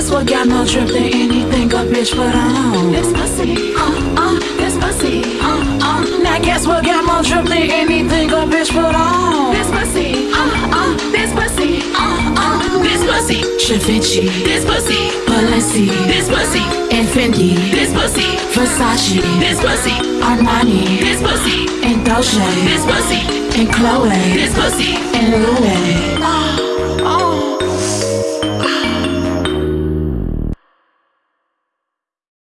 guess what got more drip than anything a bitch put on? This pussy, uh, uh, this pussy, uh, uh. Now guess what got more drip than anything a bitch put on? This pussy, uh, uh, this pussy, uh, uh. This pussy, Givenchy, this pussy, Balenci, this pussy, and this pussy, Versace, this pussy, Armani, this pussy, and Dolce, this pussy, and Chloe, this pussy, and Louis.